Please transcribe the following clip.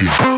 Rocky.